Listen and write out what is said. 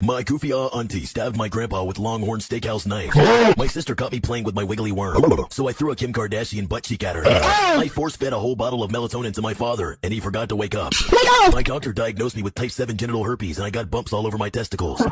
My goofy ah auntie stabbed my grandpa with Longhorn Steakhouse knife. Oh. My sister caught me playing with my wiggly worm, so I threw a Kim Kardashian butt cheek at her. Ah. I force fed a whole bottle of melatonin to my father, and he forgot to wake up. My doctor diagnosed me with type 7 genital herpes, and I got bumps all over my testicles.